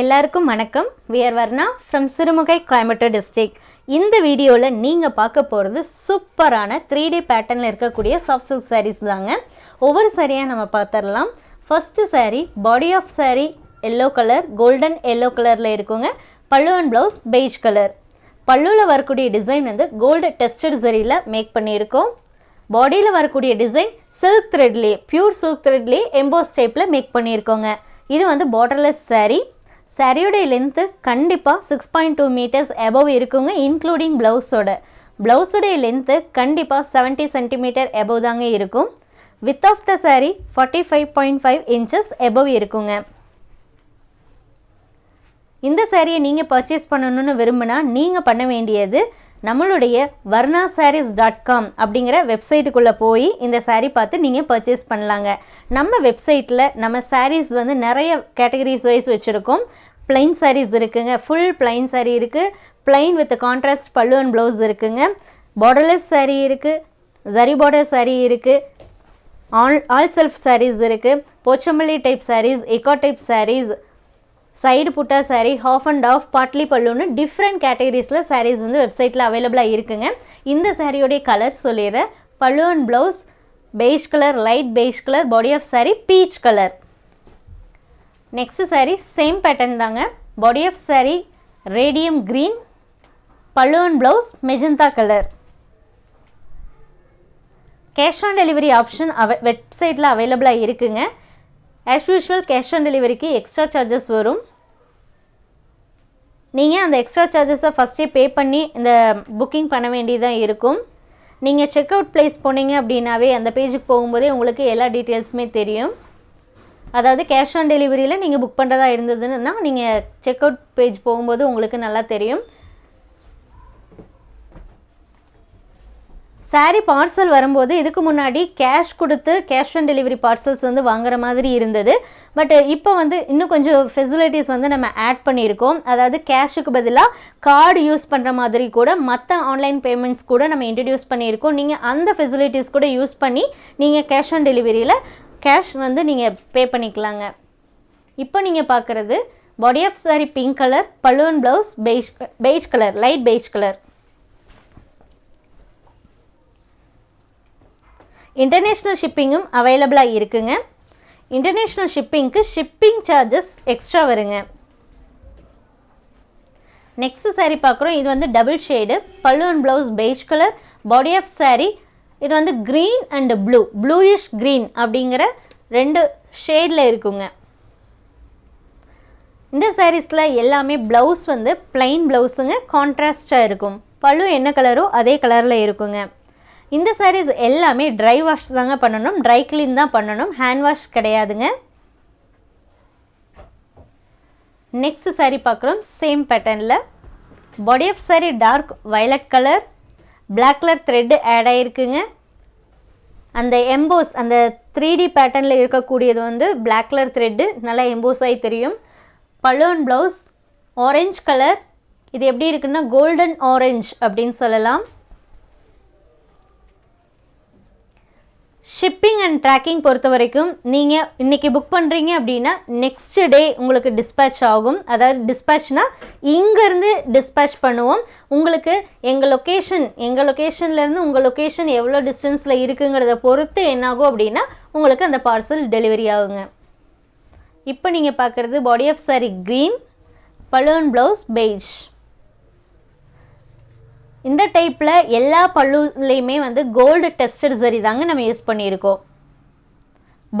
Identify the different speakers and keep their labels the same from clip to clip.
Speaker 1: எல்லாருக்கும் வணக்கம். We're Varna from Sirumugai Coimbatore district இந்த வீடியோவில் நீங்கள் பார்க்க போகிறது சூப்பரான த்ரீ டி பேட்டர்னில் இருக்கக்கூடிய சாஃப்ட் சில்க் சாரீஸ் தாங்க. ஒவ்வொரு சாரியாக நம்ம பார்த்துடலாம் first sari body of sari yellow colour golden yellow கலரில் இருக்குங்க. Pallu and blouse beige colour பல்லுவில் வரக்கூடிய டிசைன் வந்து கோல்டு டெஸ்டட் சரியில் மேக் பண்ணியிருக்கோம். பாடியில் வரக்கூடிய டிசைன் சில்க் த்ரெட்லேயே ப்யூர் சில்க் த்ரெட்லேயே எம்போஸ் டைப்பில் மேக் பண்ணியிருக்கோங்க. இது வந்து பார்டர்லெஸ் சாரீ சரியுடைய லென்த்து கண்டிப்பாக six point two metres above இருக்குங்க இன்க்ளூடிங் ப்ளவுஸோட ப்ளவுஸுடைய லென்த்து கண்டிப்பாக செவன்ட்டி சென்டிமீட்டர் எபவ் தாங்க இருக்கும். Width of the saree forty five point five inches above இருக்குங்க. இந்த சாரியை நீங்கள் பர்ச்சேஸ் பண்ணணும்னு விரும்பினா நீங்கள் பண்ண வேண்டியது நம்மளுடைய வர்ணா சாரீஸ் டாட் காம் அப்படிங்கிற வெப்சைட்டுக்குள்ளே போய் இந்த சாரீ பார்த்து நீங்கள் பர்ச்சேஸ் பண்ணலாங்க. நம்ம வெப்சைட்டில் நம்ம சாரீஸ் வந்து நிறைய கேட்டகரிஸ் வைஸ் வச்சுருக்கோம். பிளைன் சாரீஸ் இருக்குங்க. ஃபுல் பிளைன் சாரீ இருக்குது plain with contrast pallu and blouse இருக்குங்க. பார்டர்லெஸ் சாரீ இருக்குது ஜரி பார்டர் சாரீ இருக்குது ஆல் ஆல் செல்ஃப் சாரீஸ் இருக்குது போச்சம்பள்ளி டைப் சாரீஸ் எக்கா type saris side butta sari half and half பாட்லி பல்லுன்னு டிஃப்ரெண்ட் கேட்டகரிஸில் சாரீஸ் வந்து வெப்சைட்டில் அவைலபிளாக இருக்குங்க. இந்த சாரியோடைய கலர் சொல்லிடுறேன். Pallu and blouse beige colour light beige colour body of saree peach colour next saree same pattern தாங்க. Body of saree radium green பல்லுவன் and blouse magenta colour cash on delivery option அவ வெப்சைட்டில் அவைலபிளாக இருக்குங்க. As usual cash on டெலிவரிக்கு extra charges வரும். நீங்கள் அந்த எக்ஸ்ட்ரா சார்ஜஸை ஃபஸ்ட்டே பே பண்ணி இந்த புக்கிங் பண்ண வேண்டியதாக இருக்கும். நீங்கள் செக் அவுட் ப்ளேஸ் போனீங்க அப்படின்னாவே அந்த பேஜுக்கு போகும்போதே உங்களுக்கு எல்லா டீட்டெயில்ஸுமே தெரியும். அதாவது கேஷ் ஆன் டெலிவரியில் நீங்கள் புக் பண்ணுறதா இருந்ததுன்னா நீங்கள் செக் அவுட் பேஜ் போகும்போது உங்களுக்கு நல்லா தெரியும். சாரீ பார்சல் வரும்போது இதுக்கு முன்னாடி கேஷ் கொடுத்து கேஷ் ஆன் டெலிவரி பார்சல்ஸ் வந்து வாங்குற மாதிரி இருந்தது. பட் இப்போ வந்து இன்னும் கொஞ்சம் ஃபெசிலிட்டிஸ் வந்து நம்ம ஆட் பண்ணியிருக்கோம். அதாவது கேஷுக்கு பதிலாக கார்டு யூஸ் பண்ணுற மாதிரி கூட மற்ற ஆன்லைன் பேமெண்ட்ஸ் கூட நம்ம இன்ட்ரடியூஸ் பண்ணியிருக்கோம். நீங்கள் அந்த ஃபெசிலிட்டிஸ் கூட யூஸ் பண்ணி நீங்கள் கேஷ் ஆன் டெலிவரியில் கேஷ் வந்து நீங்கள் பே பண்ணிக்கலாங்க. இப்போ நீங்கள் பார்க்குறது body of saree pink colour balloon blouse beige beige colour light beige colour international ஷிப்பிங்கும் அவைலபிளாக இருக்குங்க. இன்டர்நேஷ்னல் ஷிப்பிங்க்கு ஷிப்பிங் சார்ஜஸ் எக்ஸ்ட்ரா வருங்க. நெக்ஸ்ட் saree பார்க்குறோம் இது வந்து double shade pallu and blouse beige colour body of saree இது வந்து green and blue bluish green அப்படிங்கிற ரெண்டு ஷேடில் இருக்குங்க. இந்த சாரீஸில் எல்லாமே ப்ளவுஸ் வந்து பிளைன் ப்ளவுஸுங்க கான்ட்ராஸ்டாக இருக்கும். பழு என்ன கலரோ அதே கலரில் இருக்குங்க. இந்த சாரீஸ் எல்லாமே ட்ரை வாஷ் தாங்க பண்ணணும். ட்ரை க்ளீன் தான் பண்ணணும். ஹேண்ட் வாஷ் கிடையாதுங்க. நெக்ஸ்ட் சாரீ பார்க்குறோம். சேம் பேட்டர்னில் body of saree dark violet colour black colour thread add ஆகிருக்குங்க அந்த எம்போஸ் அந்த த்ரீ டி பேட்டர்னில் இருக்கக்கூடியது வந்து பிளாக் கலர் த்ரெட்டு நல்லா எம்போஸ் ஆகி தெரியும். பல்லு ப்ளவுஸ் ஆரஞ்ச் கலர் இது எப்படி இருக்குன்னா கோல்டன் ஆரஞ்ச் அப்படின்னு சொல்லலாம். ஷிப்பிங் அண்ட் ட்ராக்கிங் பொறுத்த வரைக்கும் நீங்கள் இன்றைக்கி புக் பண்ணுறீங்க அப்படின்னா நெக்ஸ்ட் டே உங்களுக்கு டிஸ்பேட்ச் ஆகும். அதாவது டிஸ்பேட்ச்னால் இங்கேருந்து டிஸ்பேட்ச் பண்ணுவோம். உங்களுக்கு எங்கள் லொக்கேஷன் எங்கள் லொக்கேஷன்லேருந்து உங்கள் லொக்கேஷன் எவ்வளோ டிஸ்டன்ஸில் இருக்குங்கிறத பொறுத்து என்னாகும் அப்படின்னா உங்களுக்கு அந்த பார்சல் டெலிவரி ஆகுங்க. இப்போ நீங்கள் பார்க்குறது body of saree green balloon blouse beige இந்த டைப்பில் எல்லா பல்லுலேயுமே வந்து கோல்டு டெஸ்டட் சரி தாங்க நம்ம யூஸ் பண்ணியிருக்கோம்.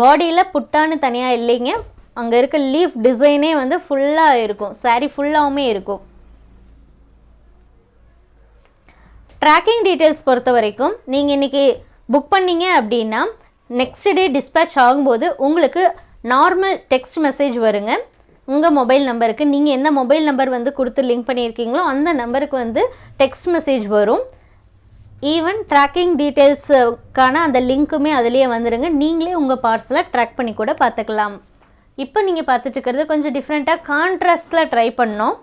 Speaker 1: பாடியில் புட்டான்னு தனியாக இல்லைங்க. அங்கே இருக்க லீஃப் டிசைனே வந்து ஃபுல்லாக இருக்கும். saree ஃபுல்லாகவுமே இருக்கும். ட்ராக்கிங் டீட்டெயில்ஸ் பொறுத்த வரைக்கும் நீங்கள் இன்றைக்கி புக் பண்ணீங்க அப்படின்னா நெக்ஸ்ட் டே டிஸ்பேட்ச் ஆகும்போது உங்களுக்கு நார்மல் டெக்ஸ்ட் மெசேஜ் வருங்க. உங்கள் மொபைல் நம்பருக்கு நீங்கள் எந்த மொபைல் நம்பர் வந்து கொடுத்து லிங்க் பண்ணியிருக்கீங்களோ அந்த நம்பருக்கு வந்து டெக்ஸ்ட் மெசேஜ் வரும். ஈவன் ட்ராக்கிங் டீட்டெயில்ஸுக்கான அந்த லிங்க்குமே அதுலேயே வந்துடுங்க நீங்களே உங்கள் பார்சலை ட்ராக் பண்ணி கூட பார்த்துக்கலாம். இப்போ நீங்கள் பார்த்துட்டுருக்கிறது கொஞ்சம் டிஃப்ரெண்ட்டாக கான்ட்ராஸ்டில் ட்ரை பண்ணோம்.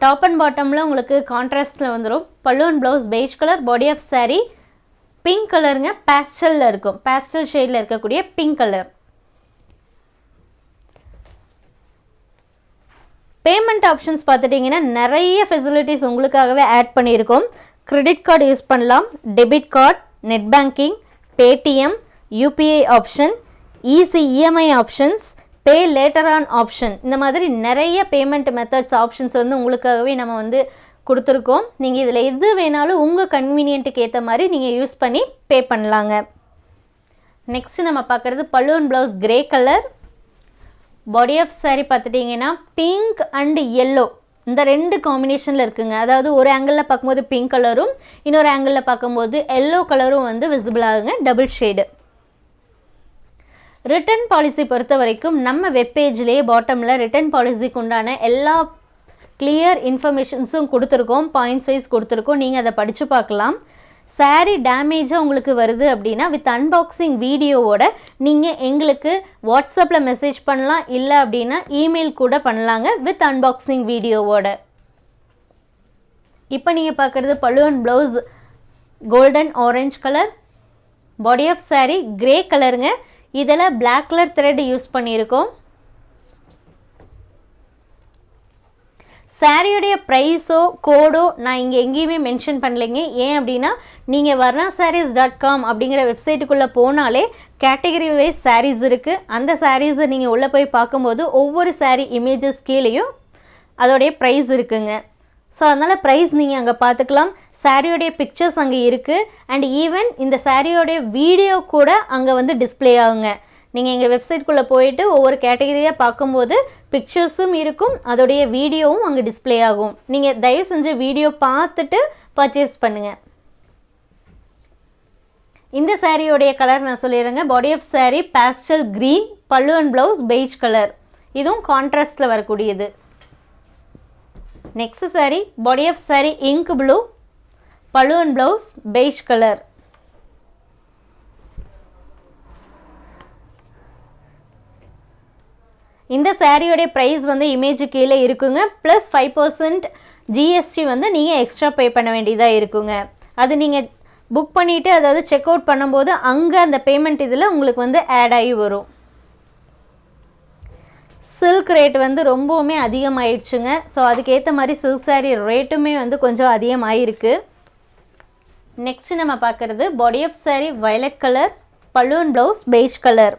Speaker 1: டாப் அண்ட் பாட்டமில் உங்களுக்கு கான்ட்ராஸ்டில் வந்துடும் balloon blouse beige colour body of saree pink கலருங்க பேஸ்டலில் இருக்கும். பேஸ்டல் ஷேடில் இருக்கக்கூடிய பிங்க் கலர் பேமெண்ட் ஆப்ஷன்ஸ் பார்த்துட்டிங்கன்னா நிறைய ஃபெசிலிட்டிஸ் உங்களுக்காகவே ஆட் பண்ணியிருக்கோம். கிரெடிட் கார்டு யூஸ் பண்ணலாம். Debit card net banking Paytm UPI option easy EMI options pay later on option இந்த மாதிரி நிறைய பேமெண்ட் மெத்தட்ஸ் ஆப்ஷன்ஸ் வந்து உங்களுக்காகவே நம்ம வந்து கொடுத்துருக்கோம். நீங்கள் இதில் எது வேணாலும் உங்கள் கன்வீனியன்ட்டுக்கு ஏற்ற மாதிரி நீங்கள் யூஸ் பண்ணி பே பண்ணலாங்க. நெக்ஸ்ட்டு நம்ம பார்க்குறது balloon blouse grey colour body of saree பார்த்துட்டிங்கன்னா பிங்க் அண்ட் எல்லோ இந்த ரெண்டு காம்பினேஷனில் இருக்குங்க. அதாவது ஒரு ஆங்கிளில் பார்க்கும்போது பிங்க் கலரும் இன்னொரு ஆங்கிளில் பார்க்கும்போது எல்லோ கலரும் வந்து விசிபிள் ஆகுங்க டபுள் ஷேடு ரிட்டர்ன் பாலிசி பொறுத்த வரைக்கும் நம்ம வெப்பேஜ்லேயே பாட்டமில் ரிட்டர்ன் பாலிசிக்கு உண்டான எல்லா கிளியர் இன்ஃபர்மேஷன்ஸும் கொடுத்துருக்கோம் பாயிண்ட்ஸ் வைஸ் கொடுத்துருக்கோம். நீங்கள் அதை படித்து பார்க்கலாம். சாரீ டேமேஜாக உங்களுக்கு வருது அப்படின்னா வித் அன்பாக்சிங் வீடியோவோட நீங்கள் எங்களுக்கு வாட்ஸ்அப்பில் மெசேஜ் பண்ணலாம் இல்லை அப்படின்னா இமெயில் கூட பண்ணலாங்க வித் அன்பாக்சிங் வீடியோவோட இப்போ நீங்கள் பார்க்குறது பழுவன் blouse golden orange colour body of saree grey கலருங்க இதில் பிளாக் கலர் த்ரெட் யூஸ் பண்ணியிருக்கோம். சாரியுடைய ப்ரைஸோ கோடோ நான் இங்கே எங்கேயுமே மென்ஷன் பண்ணலைங்க. ஏன் அப்படின்னா நீங்கள் வர்ணா சாரீஸ் டாட் காம் அப்படிங்கிற வெப்சைட்டுக்குள்ளே போனாலே கேட்டகரி வைஸ் சாரீஸ் இருக்குது அந்த சாரீஸை நீங்கள் உள்ளே போய் பார்க்கும்போது ஒவ்வொரு சாரீ இமேஜஸ் கீழேயும் அதோடைய ப்ரைஸ் இருக்குங்க. ஸோ அதனால் ப்ரைஸ் நீங்கள் அங்கே பார்த்துக்கலாம். சாரியோடைய பிக்சர்ஸ் அங்கே இருக்குது அண்ட் ஈவன் இந்த சாரியோடைய வீடியோ கூட அங்கே வந்து டிஸ்பிளே ஆகுங்க. நீங்கள் எங்கள் வெப்சைட்குள்ளே போயிட்டு ஒவ்வொரு கேட்டகரியாக பார்க்கும்போது பிக்சர்ஸும் இருக்கும். அதோடைய வீடியோவும் அங்கே டிஸ்ப்ளே ஆகும். நீங்கள் தயவு செஞ்சு வீடியோ பார்த்துட்டு பர்ச்சேஸ் பண்ணுங்கள் இந்த சாரியோடைய கலர் நான் சொல்லிடுறேங்க. Body of saree pastel green pallu and blouse beige colour இதுவும் கான்ட்ராஸ்டில் வரக்கூடியது. Next saree body of saree ink blue pallu and blouse beige colour இந்த சாரியோடைய ப்ரைஸ் வந்து இமேஜ் கீழே இருக்குங்க. ப்ளஸ் ஃபைவ் பர்சன்ட் ஜிஎஸ்டி வந்து நீங்கள் எக்ஸ்ட்ரா பே பண்ண வேண்டியதாக இருக்குங்க. அது நீங்கள் புக் பண்ணிவிட்டு அதாவது செக் அவுட் பண்ணும்போது அங்கே அந்த பேமெண்ட் இதில் உங்களுக்கு வந்து ஆட் ஆகி வரும். சில்க் ரேட் வந்து ரொம்பவுமே அதிகமாயிடுச்சுங்க. ஸோ அதுக்கேற்ற மாதிரி சில்க் சாரீ ரேட்டுமே வந்து கொஞ்சம் அதிகமாகிருக்கு நெக்ஸ்ட் நம்ம பார்க்குறது body of saree violet colour balloon blouse beige colour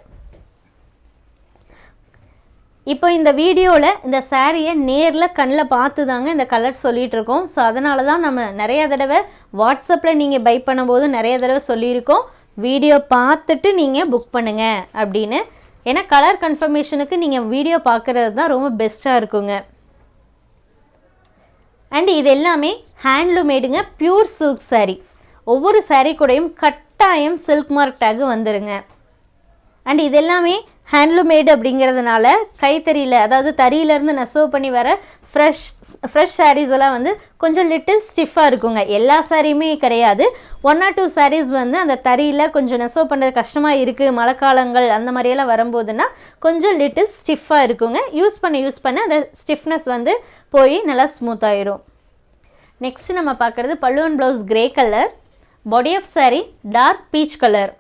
Speaker 1: இப்போ இந்த வீடியோவில் இந்த சாரியை நேரில் கண்ணில் பார்த்து தாங்க இந்த கலர் சொல்லிகிட்டு இருக்கோம் ஸோ அதனால தான் நம்ம நிறைய தடவை வாட்ஸ்அப்பில் நீங்கள் பை பண்ணும்போது நிறைய தடவை சொல்லியிருக்கோம். வீடியோ பார்த்துட்டு நீங்கள் புக் பண்ணுங்கள் அப்படின்னு. ஏன்னா கலர் கன்ஃபர்மேஷனுக்கு நீங்கள் வீடியோ பார்க்குறது தான் ரொம்ப பெஸ்ட்டாக இருக்குங்க. அண்ட் இது எல்லாமே ஹேண்ட்லூமேடுங்க பியூர் சில்க் சாரீ ஒவ்வொரு சாரீ கூடயும் கட்டாயம் சில்க் மார்க் டேக் வந்துருங்க. அண்ட் இது எல்லாமே ஹேண்ட்லூமேடு அப்படிங்கிறதுனால கைத்தறியில் அதாவது தறியிலேருந்து நெசவு பண்ணி வர ஃப்ரெஷ் ஃப்ரெஷ் சாரீஸ் எல்லாம் வந்து கொஞ்சம் லிட்டில் ஸ்டிஃபாக இருக்குங்க. எல்லா சாரியுமே கிடையாது. ஒன் ஆர் டூ சாரீஸ் வந்து அந்த தறியில் கொஞ்சம் நெசவு பண்ணுறது கஷ்டமாக இருக்குது மழைக்காலங்கள் அந்த மாதிரியெல்லாம் வரும்போதுன்னா கொஞ்சம் லிட்டில் ஸ்டிஃபாக இருக்குங்க. யூஸ் பண்ண யூஸ் பண்ண அந்த ஸ்டிஃப்னஸ் வந்து போய் நல்லா ஸ்மூத் ஆயிரும். நெக்ஸ்ட் நம்ம பார்க்குறது பல்லுவன் blouse grey colour body of saree dark peach colour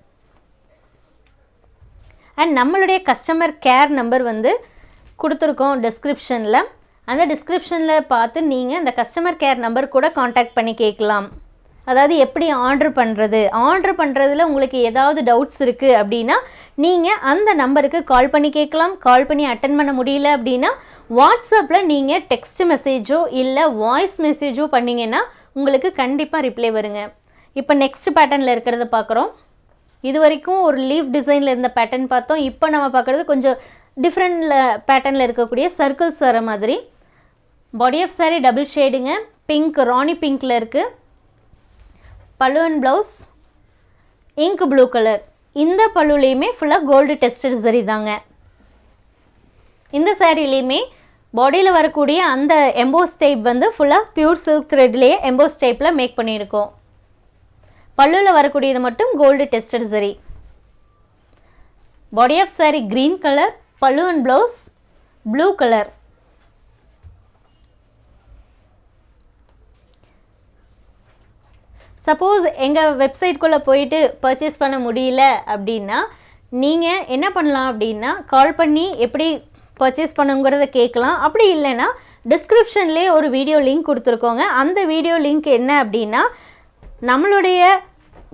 Speaker 1: and நம்மளுடைய கஸ்டமர் கேர் நம்பர் வந்து கொடுத்துருக்கோம் டிஸ்கிரிப்ஷனில் அந்த டிஸ்கிரிப்ஷனில் பார்த்து நீங்கள் அந்த கஸ்டமர் கேர் நம்பர் கூட காண்டாக்ட் பண்ணி கேட்கலாம். அதாவது எப்படி ஆர்டர் பண்ணுறது ஆர்டர் பண்ணுறதுல உங்களுக்கு ஏதாவது டவுட்ஸ் இருக்குது அப்படின்னா நீங்கள் அந்த நம்பருக்கு கால் பண்ணி கேட்கலாம். கால் பண்ணி அட்டன் பண்ண முடியல அப்படின்னா வாட்ஸ்அப்பில் நீங்கள் டெக்ஸ்ட் மெசேஜோ இல்லை வாய்ஸ் மெசேஜோ பண்ணிங்கன்னா உங்களுக்கு கண்டிப்பாக ரிப்ளை வருங்க. இப்போ நெக்ஸ்ட் பேட்டர்னில் இருக்கிறத பார்க்குறோம். இது வரைக்கும் ஒரு லீஃப் டிசைனில் இருந்த பேட்டர்ன் பார்த்தோம். இப்போ நம்ம பார்க்குறது கொஞ்சம் டிஃப்ரெண்டில் பேட்டர்னில் இருக்கக்கூடிய சர்க்கிள்ஸ் வர மாதிரி. பாடி ஆஃப் சாரீ டபுள் ஷேடுங்க பிங்க் ராணி பிங்க்கில் இருக்குது பல்லுவன் ப்ளவுஸ் இங்க் ப்ளூ கலர் இந்த பழுலேயுமே ஃபுல்லாக கோல்டு டெஸ்டட் சரி தாங்க. இந்த சாரிலையுமே பாடியில் வரக்கூடிய அந்த எம்போஸ் டைப் வந்து ஃபுல்லாக பியூர் சில்க் த்ரெட்லேயே எம்போஸ் டைப்பில் மேக் பண்ணியிருக்கோம். பல்லுவில் வரக்கூடியது மட்டும் கோல்டு டெஸ்டட் சரி. Body of saree green colour pallu and blouse blue colour suppose எங்கள் வெப்சைட்குள்ளே போயிட்டு பர்ச்சேஸ் பண்ண முடியல அப்படின்னா நீங்கள் என்ன பண்ணலாம் அப்படின்னா கால் பண்ணி எப்படி பர்ச்சேஸ் பண்ணுங்கிறத கேட்கலாம். அப்படி இல்லைன்னா டிஸ்கிரிப்ஷன்லேயே ஒரு வீடியோ லிங்க் கொடுத்துருக்கோங்க. அந்த வீடியோ லிங்க் என்ன அப்படின்னா நம்மளுடைய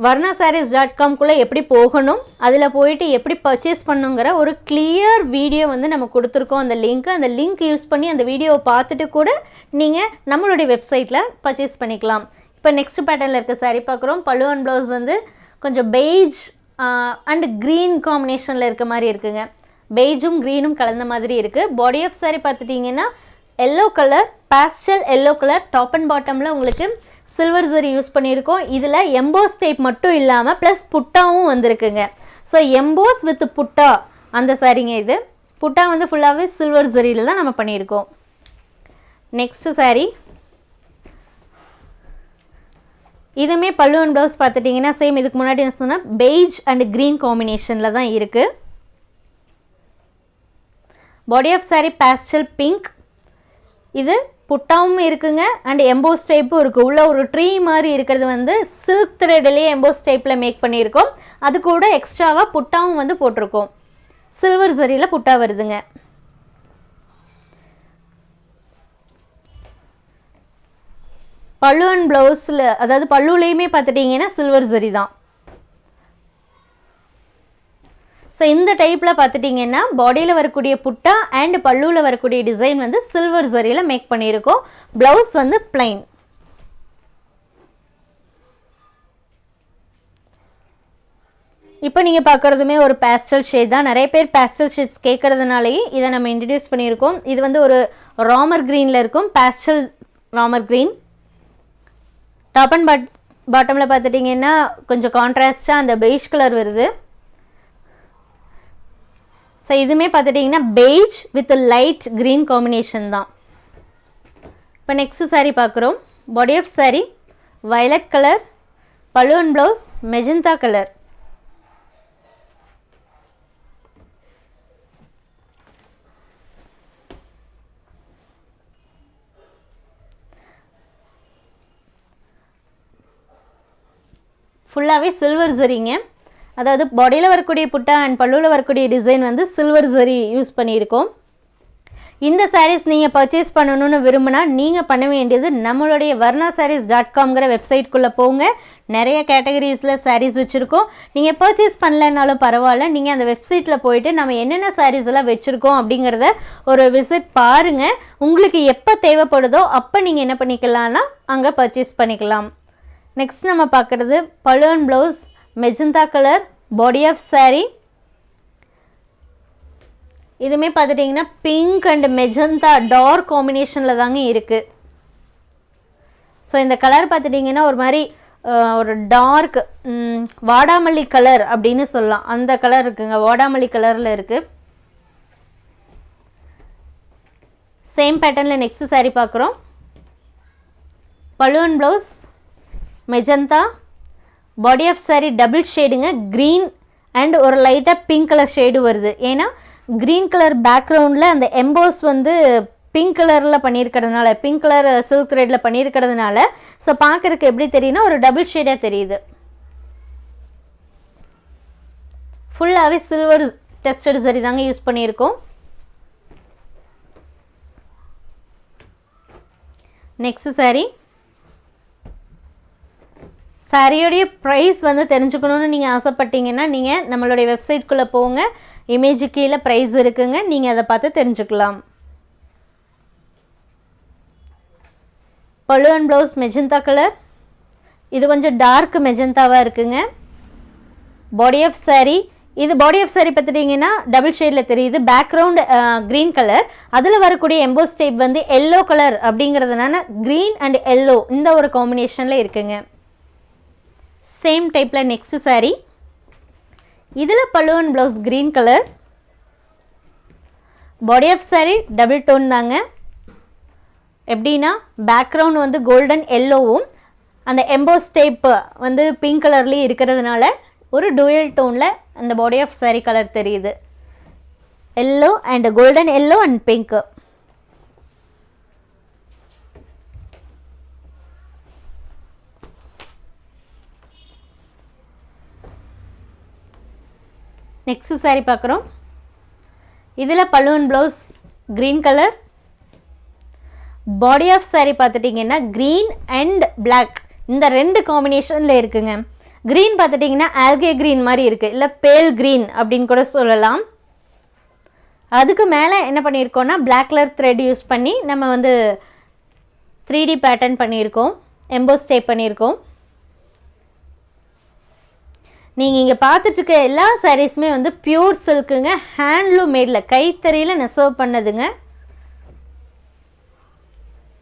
Speaker 1: வர்ணா சாரீஸ் டாட் காம்குள்ளே எப்படி போகணும் அதில் போயிட்டு எப்படி பர்ச்சேஸ் பண்ணுங்கிற ஒரு கிளியர் வீடியோ வந்து நம்ம கொடுத்துருக்கோம். அந்த லிங்க் அந்த லிங்க் யூஸ் பண்ணி அந்த வீடியோவை பார்த்துட்டு கூட நீங்கள் நம்மளுடைய வெப்சைட்டில் பர்ச்சேஸ் பண்ணிக்கலாம். இப்போ நெக்ஸ்ட் பேட்டர்னில் இருக்க சாரீ பார்க்குறோம். பழுவன் ப்ளவுஸ் வந்து கொஞ்சம் பெய்ஜ் அண்ட் க்ரீன் காம்பினேஷனில் இருக்க மாதிரி இருக்குங்க. பெய்ஜும் க்ரீனும் கலந்த மாதிரி இருக்குது பாடி ஆஃப் சாரீ பார்த்துட்டிங்கன்னா yellow colour pastel yellow colour top and பாட்டமில் உங்களுக்கு சில்வர் ஜரி யூஸ் பண்ணியிருக்கோம். இதில் எம்போஸ் டைப் மட்டும் இல்லாமல் ப்ளஸ் புட்டாவும் வந்திருக்குங்க. ஸோ எம்போஸ் வித் புட்டா அந்த சாரீங்க இது. புட்டா வந்து ஃபுல்லாகவே சில்வர் ஜரியில் தான் நம்ம பண்ணியிருக்கோம். நெக்ஸ்ட்டு சாரீ இதுவுமே பல்லு அண்ட் ப்ளவுஸ் பார்த்துட்டிங்கன்னா சேம் இதுக்கு முன்னாடி என்ன சொன்னால் பெய்ஜ் அண்ட் க்ரீன் காம்பினேஷனில் தான் இருக்குது body of saree pastel pink இது புட்டாவும் இருக்குங்க அண்ட் எம்போஸ் டைப்பும் இருக்குது உள்ள ஒரு ட்ரீ மாதிரி இருக்கிறது வந்து சில்க் த்ரெட்லேயே எம்போஸ் டைப்பில் மேக் பண்ணியிருக்கோம். அது கூட எக்ஸ்ட்ராவாக புட்டாவும் வந்து போட்டிருக்கோம். சில்வர் சரியில் புட்டா வருதுங்க. பல்லு அண்ட் ப்ளவுஸில் அதாவது பல்லுலேயுமே பார்த்துட்டிங்கன்னா சில்வர் சரி தான். ஸோ இந்த டைப்பில் பார்த்துட்டிங்கன்னா பாடியில் வரக்கூடிய புட்டா அண்ட் பல்லுவில் வரக்கூடிய டிசைன் வந்து சில்வர் சரியில் மேக் பண்ணியிருக்கோம். ப்ளவுஸ் வந்து பிளைன் இப்போ நீங்கள் பார்க்குறதுமே ஒரு பேஸ்டல் ஷேட் தான். நிறைய பேர் பேஸ்டல் ஷேட்ஸ் கேட்குறதுனாலேயே இதை நம்ம இன்ட்ரடியூஸ் பண்ணியிருக்கோம். இது வந்து ஒரு ராமர் க்ரீனில் இருக்கும். Pastel Ramar green top and பாட் பாட்டமில் பார்த்துட்டிங்கன்னா கொஞ்சம் கான்ட்ராஸ்டாக அந்த பெய்ஷ் கலர் வருது. ஸோ இதுவுமே பார்த்துட்டிங்கன்னா beige with light green combination தான். இப்போ நெக்ஸ்ட் சாரீ பார்க்குறோம். Body of saree violet colour balloon blouse magenta colour ஃபுல்லாகவே சில்வர் சரிங்க அதாவது பாடியில் வரக்கூடிய புட்டா அண்ட் பல்லுவில் வரக்கூடிய டிசைன் வந்து சில்வர் சரி யூஸ் பண்ணியிருக்கோம். இந்த சாரீஸ் நீங்கள் பர்ச்சேஸ் பண்ணணும்னு விரும்பினா நீங்கள் பண்ண வேண்டியது நம்மளுடைய வர்ணா சாரீஸ் டாட் காம்ங்கிற வெப்சைட்குள்ளே போங்க. நிறைய கேட்டகரிஸில் சாரீஸ் வச்சுருக்கோம். நீங்கள் பர்ச்சேஸ் பண்ணலைனாலும் பரவாயில்ல. நீங்கள் அந்த வெப்சைட்டில் போயிட்டு நம்ம என்னென்ன சாரீஸ் எல்லாம் வச்சுருக்கோம் அப்படிங்கிறத ஒரு விசிட் பாருங்கள் உங்களுக்கு எப்போ தேவைப்படுதோ அப்போ நீங்கள் என்ன பண்ணிக்கலாம்னா அங்கே பர்ச்சேஸ் பண்ணிக்கலாம். நெக்ஸ்ட் நம்ம பார்க்குறது balloon blouse magenta colour body of saree. இதுவுமே பார்த்துட்டிங்கன்னா பிங்க் அண்ட் மெஜந்தா டார்க் காம்பினேஷனில் தாங்க இருக்குது ஸோ இந்த கலர் பார்த்துட்டிங்கன்னா ஒரு மாதிரி ஒரு டார்க் வாடாமல்லி கலர் அப்படின்னு சொல்லலாம். அந்த கலர் இருக்குங்க. வாடாமல்லி கலரில் இருக்குது சேம் பேட்டர்னில் நெக்ஸ்ட் saree பார்க்குறோம். Balloon blouse magenta. Body of saree double ஷேடுங்க green and ஒரு லைட்டாக பிங்க் கலர் ஷேடு வருது. ஏன்னா க்ரீன் கலர் பேக்ரவுண்டில் அந்த எம்போஸ் வந்து பிங்க் கலரில் பண்ணியிருக்கிறதுனால பிங்க் கலர் uh, சில்க் த்ரெட்டில் பண்ணியிருக்கிறதுனால ஸோ பார்க்குறதுக்கு எப்படி தெரியும்னா ஒரு டபுள் ஷேடாக தெரியுது. ஃபுல்லாகவே சில்வர் டெஸ்டட் சரி தாங்க யூஸ் பண்ணியிருக்கோம். Next saree. சாரியோடைய ப்ரைஸ் வந்து தெரிஞ்சுக்கணுன்னு நீங்கள் ஆசைப்பட்டீங்கன்னா நீங்கள் நம்மளுடைய வெப்சைட்குள்ளே போங்க. இமேஜு கீழே ப்ரைஸ் இருக்குங்க. நீங்கள் அதை பார்த்து தெரிஞ்சுக்கலாம். பழுவன் ப்ளவுஸ் மெஜந்தா கலர் இது கொஞ்சம் டார்க் மெஜந்தாவாக இருக்குங்க. Body of saree. இது பாடி ஆஃப் சாரி பார்த்துட்டிங்கன்னா டபுள் ஷேடில் தெரியுது. பேக்ரவுண்ட் க்ரீன் கலர் அதில் வரக்கூடிய எம்போஸ் டைப் வந்து எல்லோ கலர் அப்படிங்கிறதுனால க்ரீன் அண்ட் எல்லோ இந்த ஒரு காம்பினேஷனில் இருக்குங்க. சேம் டைப்பில் நெக்ஸ்ட் சாரீ இதில் balloon blouse green colour body of saree double tone தாங்க. எப்படின்னா பேக்ரவுண்ட் வந்து கோல்டன் எல்லோவும் அந்த எம்போஸ் டைப் வந்து பிங்க் கலர்லேயும் இருக்கிறதுனால ஒரு டூயல் டோனில் அந்த பாடி ஆஃப் சாரீ கலர் தெரியுது. Yellow and golden yellow and pink next saree பார்க்குறோம். இதில் balloon blouse green colour body of saree பார்த்துட்டிங்கன்னா க்ரீன் அண்ட் பிளாக் இந்த ரெண்டு காம்பினேஷனில் இருக்குங்க. க்ரீன் பார்த்துட்டிங்கன்னா ஆல்கே க்ரீன் மாதிரி இருக்குது இல்லை பேல் க்ரீன் அப்படின்னு கூட சொல்லலாம். அதுக்கு மேலே என்ன பண்ணியிருக்கோம்னா பிளாக் கலர் த்ரெட் யூஸ் பண்ணி நம்ம வந்து த்ரீ டி பேட்டர்ன் பண்ணியிருக்கோம். எம்போஸ் டேப் பண்ணியிருக்கோம். நீங்கள் இங்கே பார்த்துட்ருக்க எல்லா சாரீஸுமே வந்து பியூர் சில்க்குங்க ஹேண்ட்லூம் மேடில் கைத்தறியில் நெசவு பண்ணதுங்க.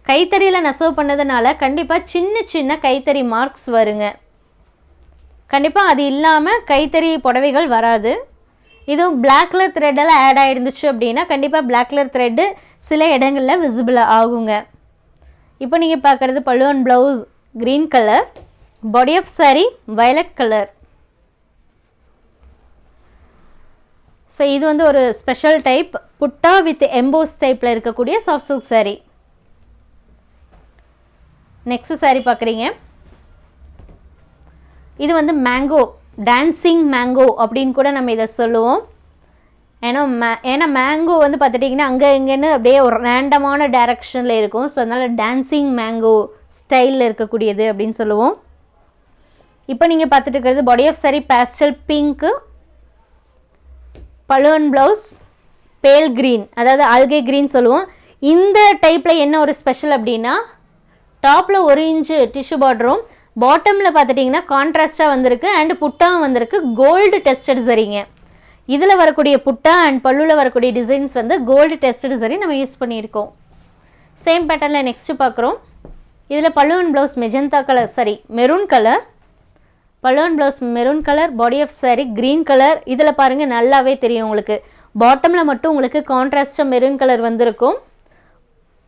Speaker 1: கைத்தறியில் நெசவு பண்ணதுனால கண்டிப்பாக சின்ன சின்ன கைத்தறி மார்க்ஸ் வருங்க. கண்டிப்பாக அது இல்லாமல் கைத்தறி புடவைகள் வராது. இதுவும் பிளாக் கலர் த்ரெட்டெல்லாம் ஆட் ஆகிருந்துச்சு அப்படின்னா கண்டிப்பாக பிளாக் கலர் த்ரெட்டு சில இடங்களில் விசிபிள் ஆகுங்க. இப்போ நீங்கள் பார்க்குறது balloon blouse green colour body of saree violet colour so இது வந்து ஒரு special type butta with emboss டைப்பில் இருக்கக்கூடிய soft silk saree next saree பார்க்குறீங்க. இது வந்து மேங்கோ டான்சிங் மேங்கோ அப்படின்னு கூட நம்ம இதை சொல்லுவோம். ஏன்னா மே ஏன்னா மேங்கோ வந்து பார்த்துட்டிங்கன்னா அங்கே இங்கேன்னு அப்படியே ஒரு ரேண்டமான டைரக்ஷனில் இருக்கும். ஸோ அதனால் டான்சிங் மேங்கோ ஸ்டைலில் இருக்கக்கூடியது அப்படின்னு சொல்லுவோம். இப்போ நீங்கள் பார்த்துட்டு இருக்கிறது body of saree pastel pink balloon blouse pale green அதாவது ஆல்கே க்ரீன் சொல்லுவோம். இந்த டைப்பில் என்ன ஒரு ஸ்பெஷல் அப்படின்னா டாப்பில் ஒரு இன்ச்சு டிஷ்யூ பார்டரும் பாட்டமில் பார்த்துட்டிங்கன்னா கான்ட்ராஸ்ட்டாக வந்திருக்கு அண்ட் புட்டாவும் வந்திருக்கு. கோல்டு டெஸ்டட் சரிங்க. இதில் வரக்கூடிய புட்டா அண்ட் பல்லுவில் வரக்கூடிய டிசைன்ஸ் வந்து கோல்டு டெஸ்டட் சரி நம்ம யூஸ் பண்ணியிருக்கோம். சேம் பேட்டர்னில் நெக்ஸ்ட்டு பார்க்குறோம். இதில் பல்லுவன் ப்ளவுஸ் மெஜந்தா கலர் சரி maroon colour balloon blouse maroon colour body of saree green colour இதில் பாருங்கள் நல்லாவே தெரியும் உங்களுக்கு. பாட்டமில் மட்டும் உங்களுக்கு கான்ட்ராஸ்டாக மெரூன் கலர் வந்திருக்கும்.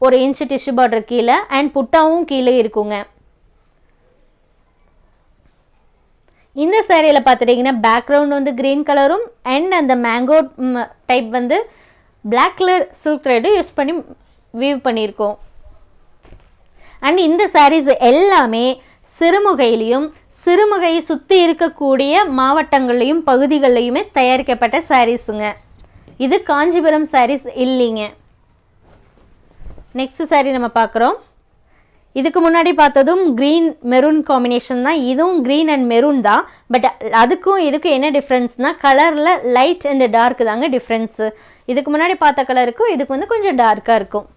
Speaker 1: ஒரு இன்ச்சு டிஷ்யூ பார்டர் கீழே அண்ட் புட்டாவும் கீழே இருக்குங்க. இந்த சேரீயில் பார்த்துட்டிங்கன்னா பேக்ரவுண்ட் வந்து க்ரீன் கலரும் அண்ட் அந்த மேங்கோ டைப் வந்து black colour silk thread use பண்ணி வீவ் பண்ணியிருக்கோம். அண்ட் இந்த சாரீஸ் எல்லாமே சிறுமுகையிலையும் சிறுமுகையை சுற்றி இருக்கக்கூடிய மாவட்டங்கள்லையும் பகுதிகள்லையுமே தயாரிக்கப்பட்ட சாரீஸுங்க இது காஞ்சிபுரம் சாரீஸ் இல்லைங்க. நெக்ஸ்ட் சாரீ நம்ம பார்க்குறோம் இதுக்கு முன்னாடி பார்த்ததும் க்ரீன் மெரூன் காம்பினேஷன் தான். இதுவும் க்ரீன் அண்ட் மெரூன் தான். பட் அதுக்கும் இதுக்கும் என்ன டிஃப்ரென்ஸ்னால் கலரில் லைட் அண்ட் டார்க் தாங்க டிஃப்ரென்ஸு இதுக்கு முன்னாடி பார்த்த கலருக்கும் இதுக்கு வந்து கொஞ்சம் டார்க்காக இருக்கும்.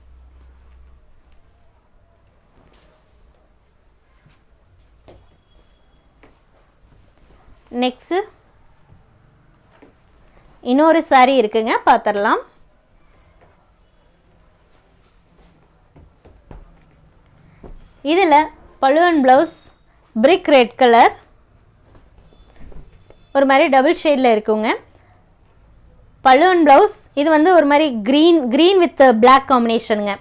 Speaker 1: நெக்ஸ்ட்டு இன்னொரு saree இருக்குங்க பார்த்துடலாம் இதில் பழுவன் ப்ளவுஸ் பிரிக் ரெட் கலர் ஒரு மாதிரி டபுள் ஷேடில் இருக்குங்க. பழுவன் ப்ளவுஸ் இது வந்து ஒரு மாதிரி க்ரீன் க்ரீன் வித் பிளாக் காம்பினேஷனுங்க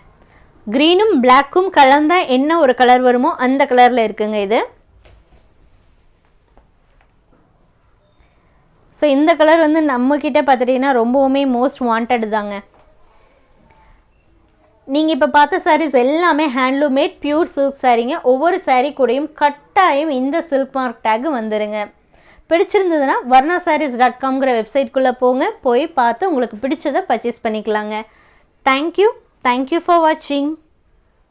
Speaker 1: க்ரீனும் பிளாக்கும் கலந்தால் என்ன ஒரு கலர் வருமோ அந்த கலரில் இருக்குங்க இது. ஸோ இந்த கலர் வந்து நம்மக்கிட்ட பார்த்துட்டிங்கன்னா ரொம்பவுமே மோஸ்ட் வாண்டட் தாங்க. நீங்கள் இப்போ பார்த்த சாரீஸ் எல்லாமே ஹேண்ட்லூம் பியூர் சில்க் சாரீங்க ஒவ்வொரு சாரீ கூடயும் கட்டாயம் இந்த சில்க் மார்க் டேக் வந்துடுங்க பிடிச்சிருந்ததுன்னா வர்ணா சாரீஸ் டாட் காம்ங்கிற வெப்சைட்குள்ளே போங்க. போய் பார்த்து உங்களுக்கு பிடிச்சதை பர்ச்சேஸ் பண்ணிக்கலாங்க. தேங்க்யூ தேங்க்யூ ஃபார் வாட்சிங்